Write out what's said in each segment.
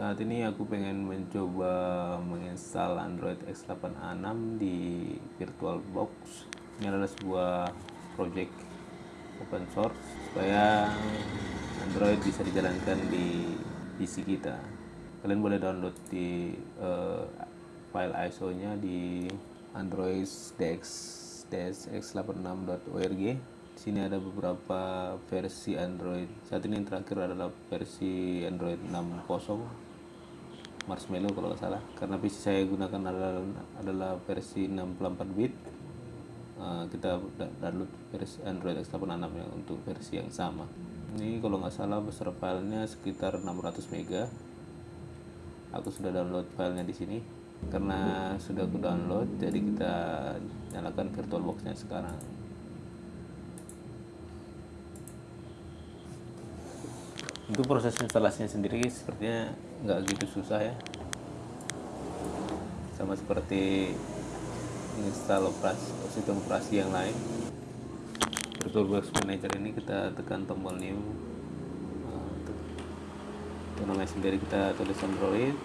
saat ini aku pengen mencoba menginstal Android X86 di VirtualBox ini adalah sebuah project open source supaya Android bisa dijalankan di PC kita. Kalian boleh download di uh, file ISO nya di android dex x86.org sini ada beberapa versi Android. Saat ini yang terakhir adalah versi Android 6.0 Marshmallow kalau nggak salah. Karena PC saya gunakan adalah, adalah versi 64 bit. Uh, kita download versi Android X86 ya untuk versi yang sama. Ini kalau nggak salah besar filenya sekitar 600 mega. Aku sudah download filenya di sini. Karena sudah aku download jadi kita nyalakan virtualboxnya sekarang untuk proses instalasinya sendiri sepertinya nggak gitu susah ya. Sama seperti install operasi sistem operasi yang lain. VirtualBox Manager ini kita tekan tombol new. Untuk namanya sendiri kita tulis Android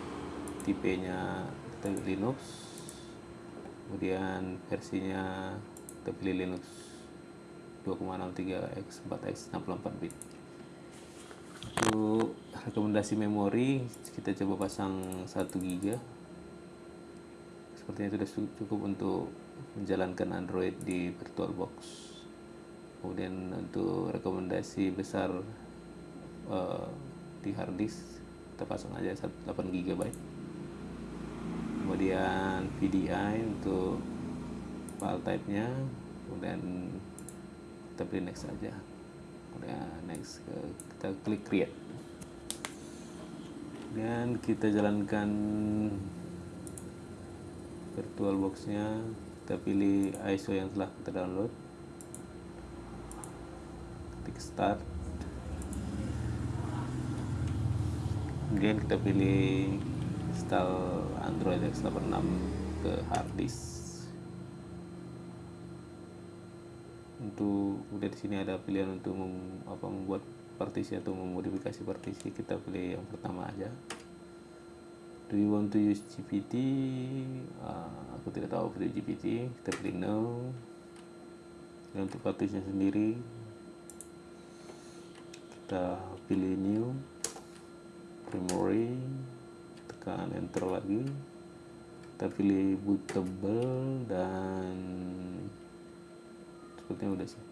tipenya kita Linux kemudian versinya kita pilih Linux 2,63 x 4x 64 bit untuk rekomendasi memori kita coba pasang 1 GB sepertinya sudah cukup untuk menjalankan Android di VirtualBox kemudian untuk rekomendasi besar uh, di hard disk kita pasang aja 8 GB kemudian VDI untuk file type nya kemudian kita pilih next saja kemudian next kita klik create dan kita jalankan virtualbox nya kita pilih ISO yang telah kita download. Klik start. Kemudian kita pilih install Android X86 ke hard disk. Untuk kemudian di sini ada pilihan untuk mem, apa membuat partisi atau memodifikasi partisi kita pilih yang pertama aja. Do you want to use GPT uh, aku tidak tahu pilih GPT kita pilih no dan untuk partisinya sendiri kita pilih new memory tekan enter lagi. Kita pilih bootable dan sepertinya udah sih.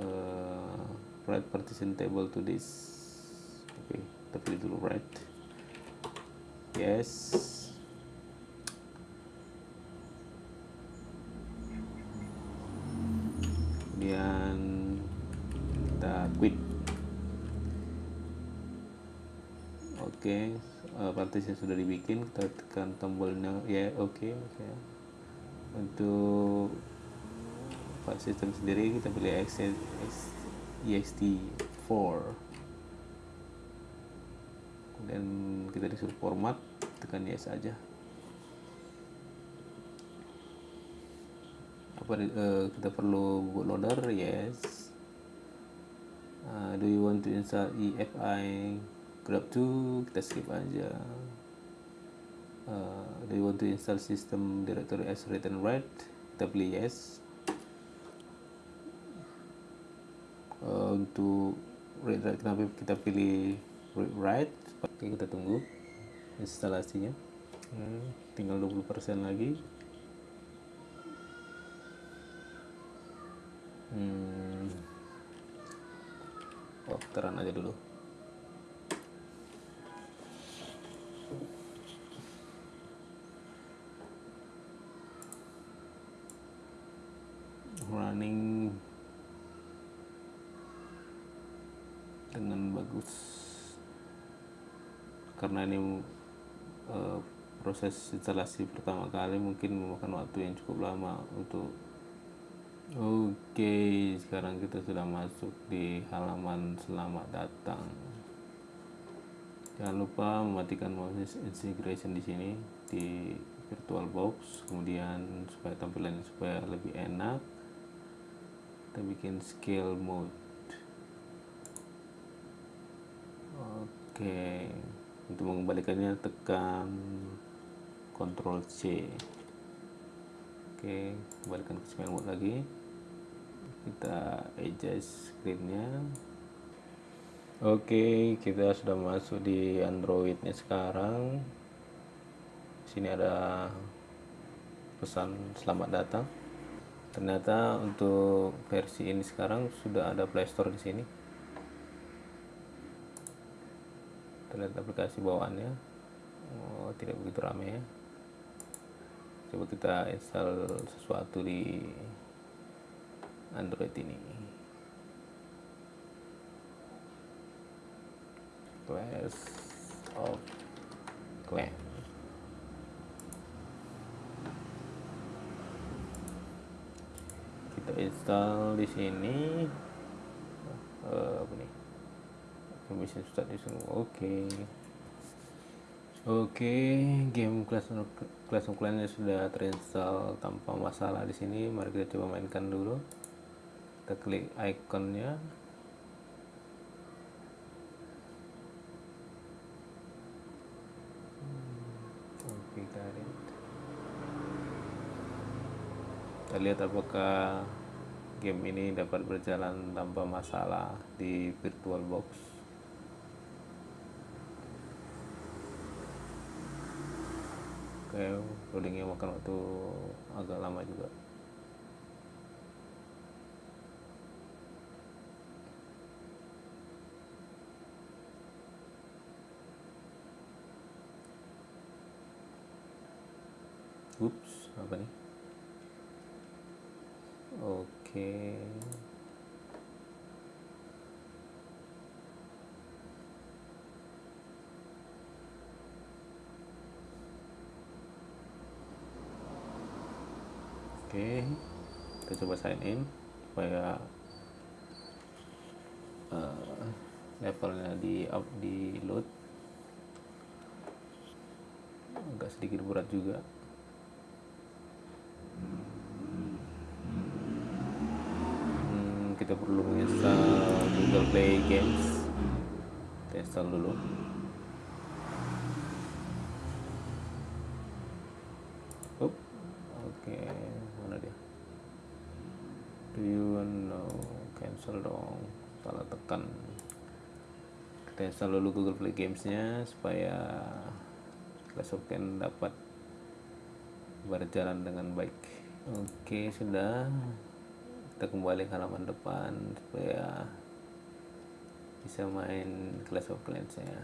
Uh, write partition table to this. Oke okay, pilih dulu write yes. Kemudian kita quit. Oke okay, uh, partition sudah dibikin kita tekan tombolnya. Ya yeah, oke. Okay, okay. untuk file system sendiri kita pilih ext4 kemudian kita disuruh format tekan yes aja. Apa uh, kita perlu bootloader yes. Uh, do you want to install EFI grab 2 kita skip aja. Uh, do you want to install system directory as and write kita pilih yes uh, untuk read write kenapa kita pilih read write oke kita tunggu instalasinya. Hmm, tinggal 20% lagi. Hmm. oh teran aja dulu. Running dengan bagus. Karena ini uh, proses instalasi pertama kali mungkin memakan waktu yang cukup lama untuk oke okay, sekarang kita sudah masuk di halaman selamat datang. Jangan lupa mematikan mouse integration di sini di virtualbox kemudian supaya tampilannya supaya lebih enak. Kita bikin scale mode oke untuk mengembalikannya tekan Ctrl C. Oke, kembalikan ke smile mode lagi. Kita adjust screennya. Oke, kita sudah masuk di Androidnya sekarang. Sini ada pesan selamat datang. Ternyata untuk versi ini sekarang sudah ada Play Store di sini. Terlihat aplikasi bawaannya. Oh, tidak begitu ramai ya coba kita install sesuatu di Android ini. Clash of Clan kita install di sini. Uh, apa nih permission start di sini oke. Okay. oke okay, game Clash of Clans sudah terinstall tanpa masalah di sini. Mari kita coba mainkan dulu. Kita klik ikonnya. Kita lihat. Apakah game ini dapat berjalan tanpa masalah di virtual kayak loadingnya makan waktu agak lama juga Ups, apa nih? Oke. Okay. oke kita coba sign in supaya uh, levelnya di up di load. Agak sedikit berat juga. Hmm, kita perlu menginstal Google Play Games. Kita install dulu do you know cancel dong salah tekan. Kita install dulu Google Play Games-nya supaya Clash of Clans dapat berjalan dengan baik. Oke sudah. Kita kembali ke halaman depan supaya bisa main Clash of Clans ya.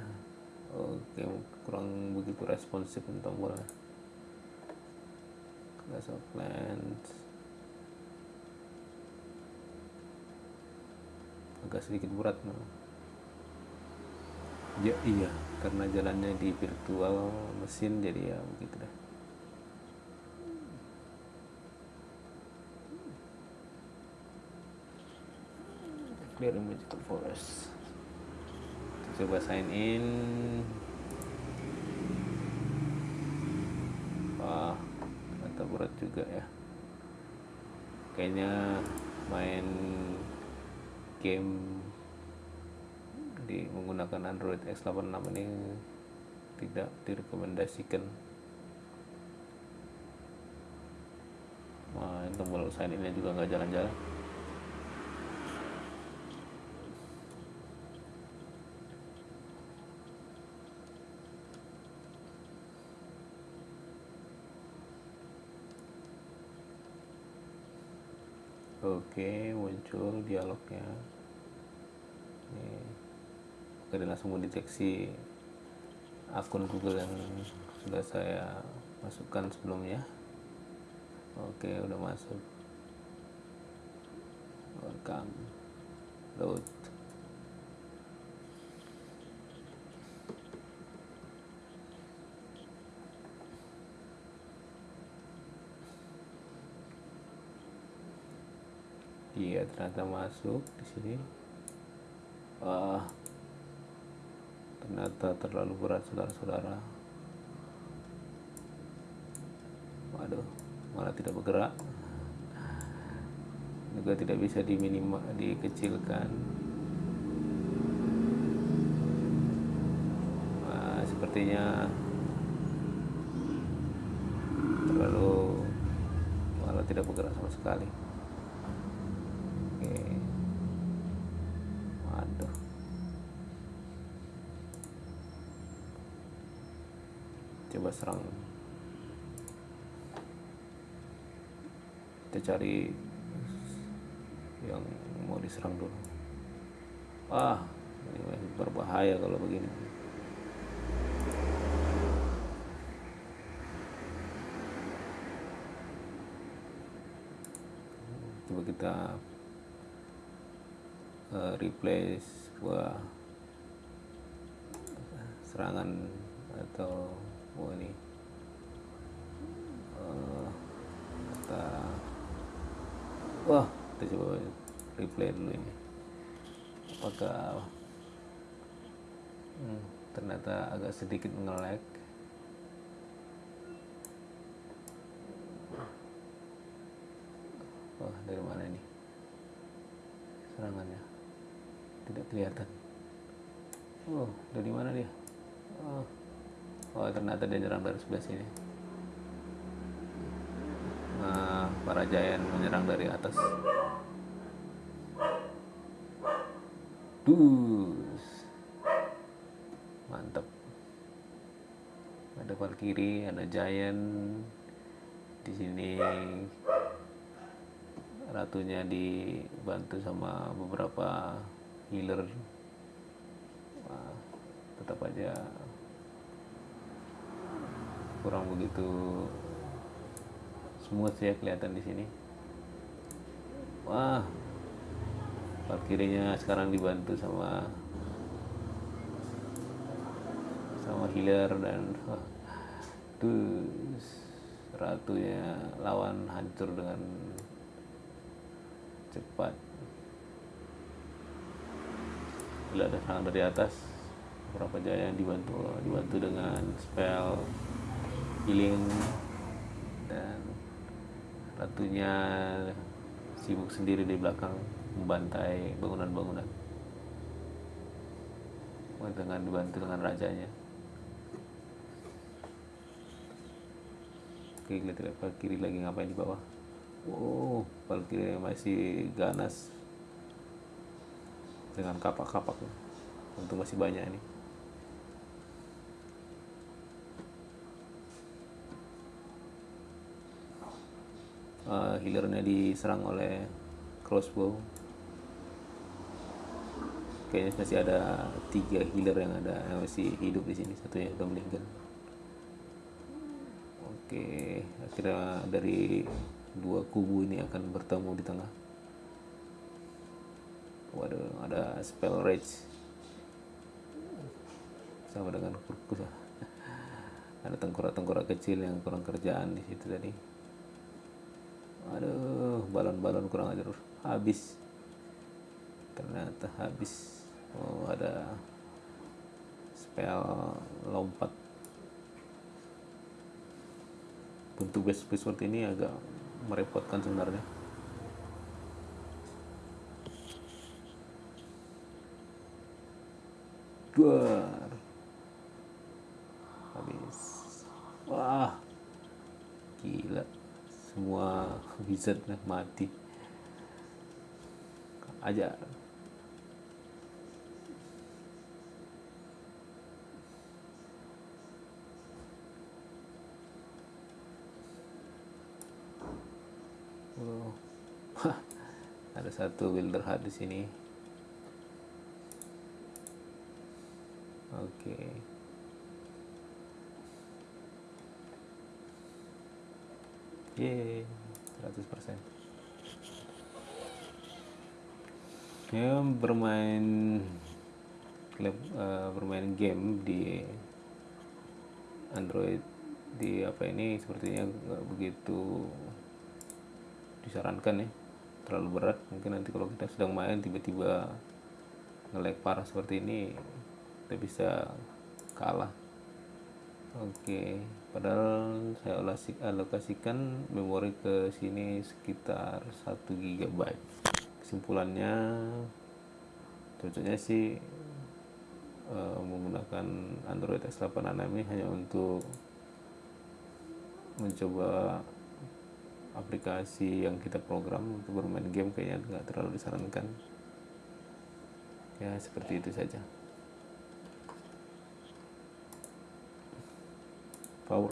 Oke kurang begitu responsif tombolnya Clash of Clans agak sedikit berat ya iya karena jalannya di virtual mesin jadi ya begitu dah. Clear magical forest. Kita coba sign in. Wah ternyata berat juga ya. Kayaknya main game di menggunakan Android X86 ini tidak direkomendasikan nah, tombol sign ini juga nggak jalan-jalan Oke, muncul dialognya. Ini kita langsung mendeteksi akun Google yang sudah saya masukkan sebelumnya. Oke, udah masuk. Welcome. Load. iya ternyata masuk di sini wah ternyata terlalu berat saudara-saudara. Waduh malah tidak bergerak. Juga tidak bisa diminima dikecilkan. Sepertinya terlalu malah tidak bergerak sama sekali oke waduh coba serang. Kita cari yang mau diserang dulu. Ah ini berbahaya kalau begini. Coba kita uh, replace sebuah serangan atau oh ini. Uh, wah kita coba replay dulu ini. Apakah hmm, ternyata agak sedikit mengelek wah dari mana ini? Serangannya? Tidak kelihatan. Oh dari mana dia? Oh, oh ternyata dia nyerang dari sebelah sini. Uh, para giant menyerang dari atas. Dus mantap ada Valkyrie ada giant. Di sini ratunya dibantu sama beberapa healer. Wah, tetap aja kurang begitu smooth ya kelihatan di sini. Wah parkirnya sekarang dibantu sama sama healer dan wah, terus ratunya lawan hancur dengan cepat. Bila ada serangan dari atas. Beberapa jaya dibantu dibantu dengan spell healing dan ratunya sibuk sendiri di belakang membantai bangunan-bangunan. Dengan dibantu dengan rajanya. Oke lihat kiri lagi ngapain di bawah? Wow kiri masih ganas. Dengan kapak-kapak. Untuk masih banyak ini uh, healernya diserang oleh crossbow. Kayaknya masih ada tiga healer yang ada yang masih hidup di sini. Satunya sudah meninggal oke akhirnya dari dua kubu ini akan bertemu di tengah. Waduh ada spell rage. Sama dengan kurkus ada tengkorak-tengkorak kecil yang kurang kerjaan di situ tadi aduh balon-balon kurang ajar. Habis. Ternyata habis. Oh ada spell lompat. Bentuk base seperti ini agak merepotkan sebenarnya. Duar habis wah gila wizard mati aja oh. ada satu builder hard di sini oke okay. Yeay, 100% ya bermain uh, bermain game di Android di apa ini sepertinya nggak begitu disarankan ya. Terlalu berat mungkin nanti kalau kita sedang main tiba-tiba ngelag parah seperti ini kita bisa kalah. Oke, padahal saya alokasikan memori ke sini sekitar 1 GB. Kesimpulannya cocoknya sih uh, menggunakan Android X86 ini hanya untuk mencoba aplikasi yang kita program untuk bermain game kayaknya nggak terlalu disarankan ya seperti itu saja 把握